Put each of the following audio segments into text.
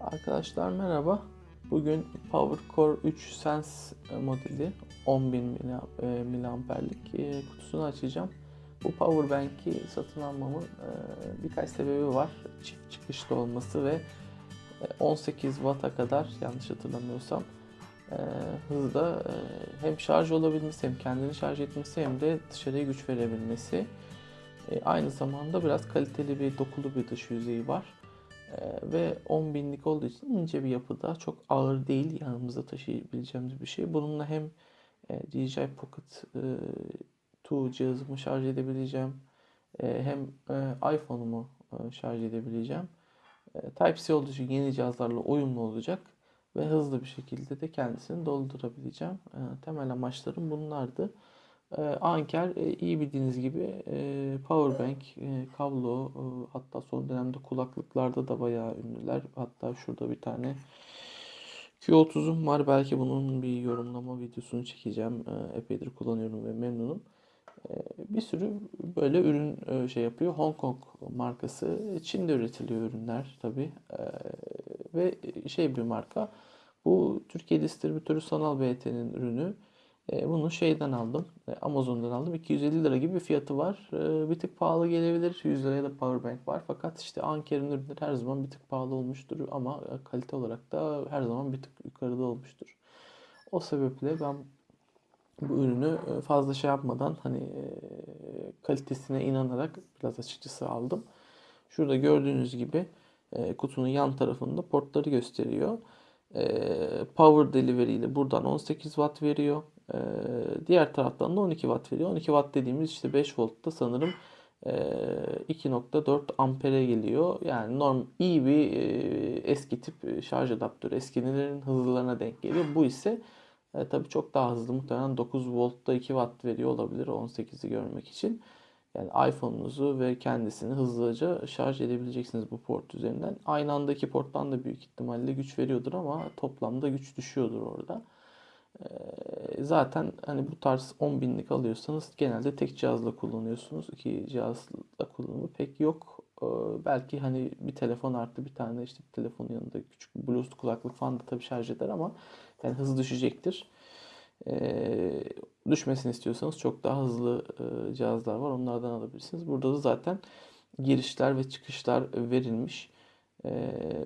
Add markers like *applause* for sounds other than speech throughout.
Arkadaşlar merhaba. Bugün PowerCore 3 Sense modeli 10.000 mAh- e, miliamperlik e, kutusunu açacağım. Bu powerbank'i satın almamın e, birkaç sebebi var. Çift çıkışlı olması ve e, 18 Watt'a kadar yanlış hatırlamıyorsam hızda hem şarj olabilmesi hem kendini şarj etmesi hem de dışarıya güç verebilmesi. Aynı zamanda biraz kaliteli bir dokulu bir dış yüzeyi var. Ee, ve 10 binlik olduğu için ince bir yapıda çok ağır değil yanımızda taşıyabileceğimiz bir şey. Bununla hem e, DJI Pocket e, 2 cihazımı şarj edebileceğim e, hem e, iPhone'umu e, şarj edebileceğim. E, Type-C olduğu için yeni cihazlarla uyumlu olacak ve hızlı bir şekilde de kendisini doldurabileceğim. E, temel amaçlarım bunlardı. E, Anker e, iyi bildiğiniz gibi e, powerbank, e, kablo hatta son dönemde kulaklıklarda da bayağı ünlüler. Hatta şurada bir tane Q30'um var. Belki bunun bir yorumlama videosunu çekeceğim. Epeydir kullanıyorum ve memnunum. Bir sürü böyle ürün şey yapıyor. Hong Kong markası. Çin'de üretiliyor ürünler tabii. E, ve şey bir marka. Bu Türkiye distribütörü Sanal BT'nin ürünü. E, Bunu şeyden aldım. e, Amazon'dan aldım. 250 lira gibi bir fiyatı var. E, Bir tık pahalı gelebilir. 100 liraya da powerbank var. Fakat işte Anker'in ürünleri her zaman bir tık pahalı olmuştur. Ama kalite olarak da her zaman bir tık yukarıda olmuştur. O sebeple ben bu ürünü fazla şey yapmadan hani kalitesine inanarak biraz açıkçası aldım. Şurada gördüğünüz gibi kutunun yan tarafında portları gösteriyor. E, Power Delivery ile buradan 18 Watt veriyor. E, diğer taraftan da 12 Watt veriyor. 12 Watt dediğimiz işte 5 voltta sanırım e, 2.4 ampere geliyor. Yani norm iyi bir e, eski tip e, şarj adaptörü. Eskilerin hızlılarına denk geliyor. Bu ise e, tabii çok daha hızlı. Muhtemelen 9 voltta 2 watt veriyor olabilir 18'i görmek için. Yani iPhone'unuzu ve kendisini hızlıca şarj edebileceksiniz bu port üzerinden. Aynı andaki porttan da büyük ihtimalle güç veriyordur ama toplamda güç düşüyordur orada. Ee, Zaten hani bu tarz 10 binlik alıyorsanız genelde tek cihazla kullanıyorsunuz. İki cihazla kullanımı pek yok. Ee, Belki hani bir telefon artı bir tane işte bir telefonun yanında küçük bir Bluetooth kulaklık falan da tabii şarj eder ama yani hız düşecektir. Ee, düşmesini istiyorsanız çok daha hızlı e, cihazlar var. Onlardan alabilirsiniz. Burada da zaten girişler ve çıkışlar verilmiş. Ee,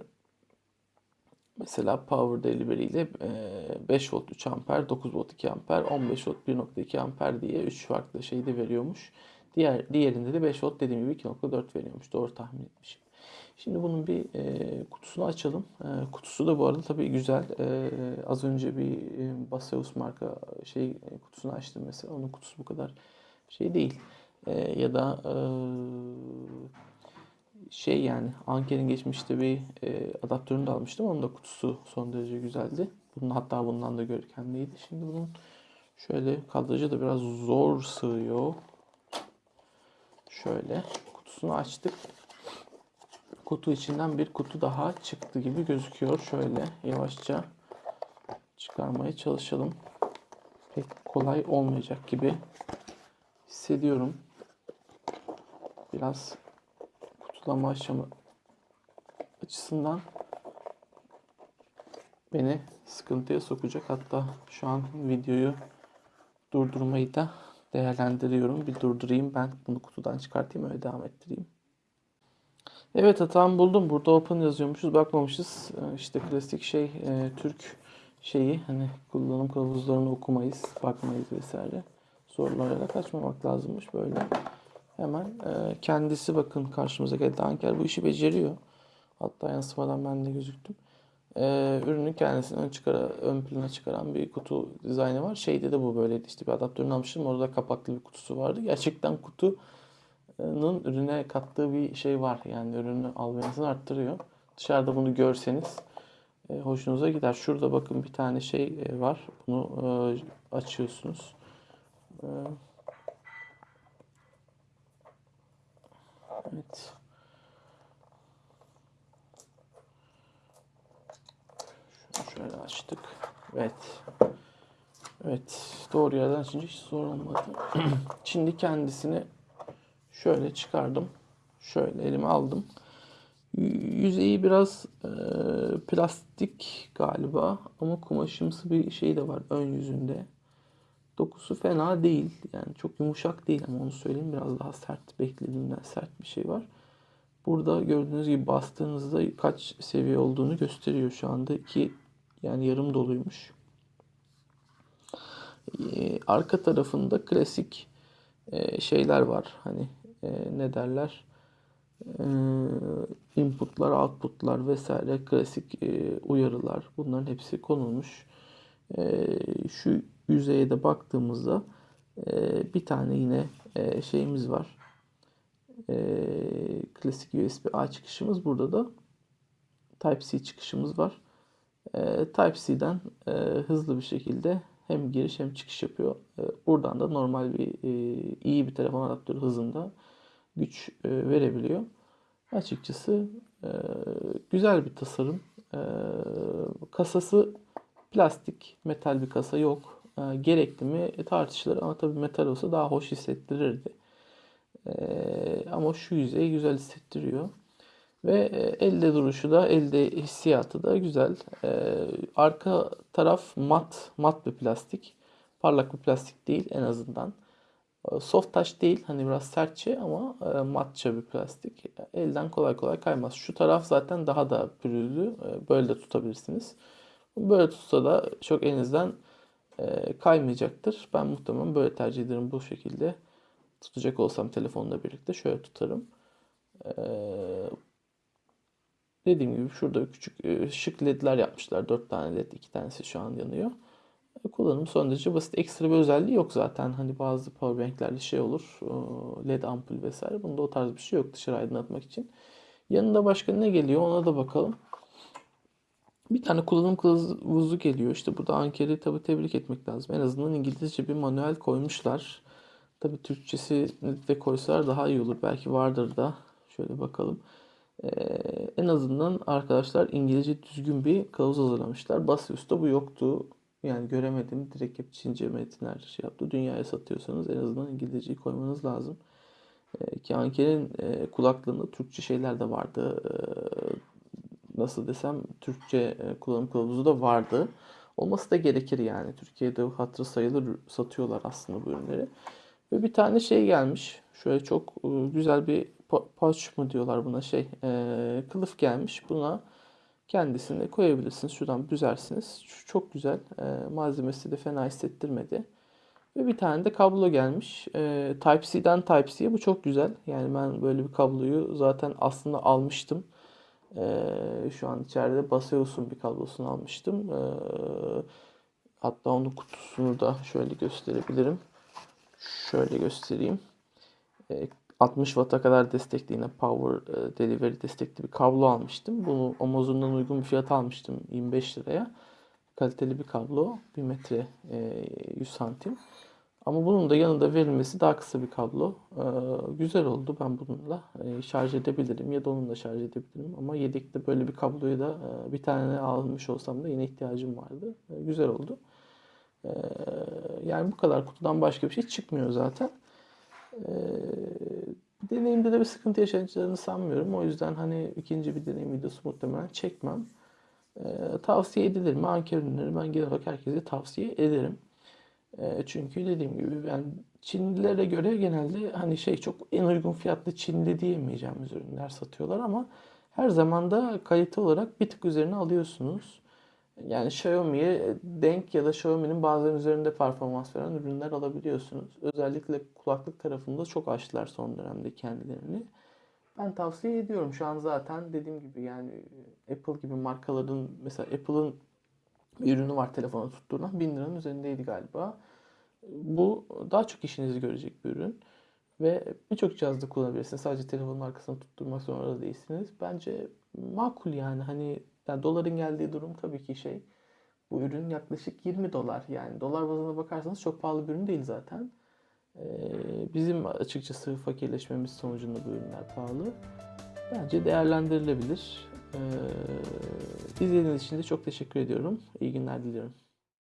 mesela Power Delivery ile e, 5 volt 3 amper, 9 volt 2 amper, 15 volt 1.2 amper diye 3 farklı şey de veriyormuş. Diğer diğerinde de 5 volt dediğim gibi 2.4 veriyormuş. Doğru tahmin etmişim. Şimdi bunun bir e, kutusunu açalım. E, kutusu da bu arada tabii güzel. E, az önce bir e, Baseus marka şey e, kutusunu açtım mesela. Onun kutusu bu kadar şey değil. E, ya da e, şey yani Anker'in geçmişte bir e, adaptörünü de almıştım. Onun da kutusu son derece güzeldi. Bunun hatta bundan da görkemliydi. Şimdi bunun şöyle kadrajı da biraz zor sığıyor. Şöyle kutusunu açtık. Kutu içinden bir kutu daha çıktı gibi gözüküyor. Şöyle yavaşça çıkarmaya çalışalım. Pek kolay olmayacak gibi hissediyorum. Biraz kutulama aşama açısından beni sıkıntıya sokacak. Hatta şu an videoyu durdurmayı da değerlendiriyorum. Bir durdurayım ben bunu kutudan çıkartayım öyle devam ettireyim. Evet hatamı buldum. Burada open yazıyormuşuz. Bakmamışız. Ee, İşte klasik şey e, Türk şeyi hani kullanım kılavuzlarını okumayız, bakmayız vesaire. Sorulara açmamak lazımmış böyle. Hemen e, kendisi bakın karşımıza geldi. Anker bu işi beceriyor. Hatta yansımadan ben de gözüktüm. E, ürünün kendisini çıkara, ön plana çıkaran bir kutu dizaynı var. Şeyde de bu böyleydi. İşte bir adaptörünü almıştım. Orada kapaklı bir kutusu vardı. Gerçekten kutu Nın ürüne kattığı bir şey var. Yani ürünü almanızı arttırıyor. Dışarıda bunu görseniz e, hoşunuza gider. Şurada bakın bir tane şey e, var. Bunu e, açıyorsunuz. Evet. Şöyle açtık. Evet. Evet. Doğru yerden açınca hiç zor olmadı. *clears throat* Şimdi kendisini Şöyle çıkardım. Şöyle elime aldım. Yüzeyi biraz e, plastik galiba ama kumaşımsı bir şey de var ön yüzünde. Dokusu fena değil. Yani çok yumuşak değil ama onu söyleyeyim. Biraz daha sert beklediğimden sert bir şey var. Burada gördüğünüz gibi bastığınızda kaç seviye olduğunu gösteriyor şu anda. iki yani yarım doluymuş. Ee, arka tarafında klasik e, şeyler var. Hani e, ne derler? Ee, inputlar, outputlar vesaire klasik e, uyarılar. Bunların hepsi konulmuş. Ee, şu yüzeye de baktığımızda e, bir tane yine e, şeyimiz var. E, klasik USB-A çıkışımız. Burada da Type-C çıkışımız var. E, Type-C'den e, hızlı bir şekilde hem giriş hem çıkış yapıyor. E, buradan da normal bir e, iyi bir telefon adaptörü hızında güç e, verebiliyor. Açıkçası e, güzel bir tasarım. E, kasası plastik, metal bir kasa yok. Gerekli mi tartışılır ama tabii metal olsa daha hoş hissettirirdi. Ama şu yüzeyi güzel hissettiriyor. Ve elde duruşu da, elde hissiyatı da güzel. Arka taraf mat, mat bir plastik. Parlak bir plastik değil en azından. E, Soft touch değil, hani biraz sertçe ama e, matça bir plastik. Elden kolay kolay kaymaz. Şu taraf zaten daha da pürüzlü. E, Böyle de tutabilirsiniz. Böyle tutsa da çok elinizden e, kaymayacaktır. Ben muhtemelen böyle tercih ederim bu şekilde. Tutacak olsam telefonla birlikte şöyle tutarım. Dediğim gibi şurada küçük şık ledler yapmışlar. 4 tane led, 2 tanesi şu an yanıyor. E, Kullanım son derece basit. Ekstra bir özelliği yok zaten. Hani bazı powerbanklerde şey olur. LED ampul vesaire. Bunda o tarz bir şey yok dışarı aydınlatmak için. Yanında başka ne geliyor ona da bakalım. Bir tane kullanım kılavuzu geliyor. İşte burada Anker'i tabii tebrik etmek lazım. En azından İngilizce bir manuel koymuşlar. Tabii Türkçesi de koysalar daha iyi olur. Belki vardır da. Şöyle bakalım. Ee, en azından arkadaşlar İngilizce düzgün bir kılavuz hazırlamışlar. Basıyors'ta bu yoktu. Yani göremedim. Direkt hep Çince metinler şey yaptı. Dünyaya satıyorsanız en azından İngilizceyi koymanız lazım. Ee, ki Anker'in e, kulaklığında Türkçe şeyler de vardı. Ee, nasıl desem Türkçe e, kullanım kılavuzu da vardı. Olması da gerekir yani. Türkiye'de hatırı sayılır satıyorlar aslında bu ürünleri. Ve bir tane şey gelmiş. Şöyle çok e, güzel bir pouch mu diyorlar buna şey. e, kılıf gelmiş. Buna kendisini koyabilirsiniz. Şuradan büzersiniz. Şu çok güzel. E, malzemesi de fena hissettirmedi. Ve bir tane de kablo gelmiş. E, Type-C'den Type-C'ye bu çok güzel. Yani ben böyle bir kabloyu zaten aslında almıştım. E, şu an içeride Baseus'un bir kablosunu almıştım. E, hatta onun kutusunu da şöyle gösterebilirim. Şöyle göstereyim. E, 60 Watt'a kadar destekli yine Power e, Delivery destekli bir kablo almıştım. Bunu Amazon'dan uygun bir fiyat almıştım 25 liraya. Kaliteli bir kablo. 1 metre e, 100 santim. Ama bunun da yanında verilmesi daha kısa bir kablo. E, güzel oldu. Ben bununla e, şarj edebilirim ya da onunla şarj edebilirim. Ama yedekte böyle bir kabloyu da e, bir tane almış olsam da yine ihtiyacım vardı. E, güzel oldu. E, yani bu kadar kutudan başka bir şey çıkmıyor zaten. Deneyimde de bir sıkıntı yaşayacağını sanmıyorum. O yüzden hani ikinci bir deneyim videosu muhtemelen çekmem. Ee, tavsiye edilir mi? Anker ürünleri ben genel olarak herkese tavsiye ederim. Ee, çünkü dediğim gibi yani Çinlilere göre genelde hani şey çok en uygun fiyatlı Çinli diyemeyeceğimiz ürünler satıyorlar ama her zaman da kalite olarak bir tık üzerine alıyorsunuz. Yani Xiaomi'ye denk ya da Xiaomi'nin bazen üzerinde performans veren ürünler alabiliyorsunuz. Özellikle kulaklık tarafında çok açtılar son dönemde kendilerini. Ben tavsiye ediyorum. Şu an zaten dediğim gibi yani Apple gibi markaların mesela Apple'ın bir ürünü var telefona tutturulan 1000 liranın üzerindeydi galiba. Bu daha çok işinizi görecek bir ürün. Ve birçok cihazda kullanabilirsiniz. Sadece telefonun arkasına tutturmak zorunda değilsiniz. Bence makul yani hani yani doların geldiği durum tabii ki şey. Bu ürün yaklaşık 20 dolar. Yani dolar bazına bakarsanız çok pahalı bir ürün değil zaten. Ee, bizim açıkçası fakirleşmemiz sonucunda bu ürünler pahalı. Bence değerlendirilebilir. Ee, izlediğiniz için de çok teşekkür ediyorum. İyi günler diliyorum.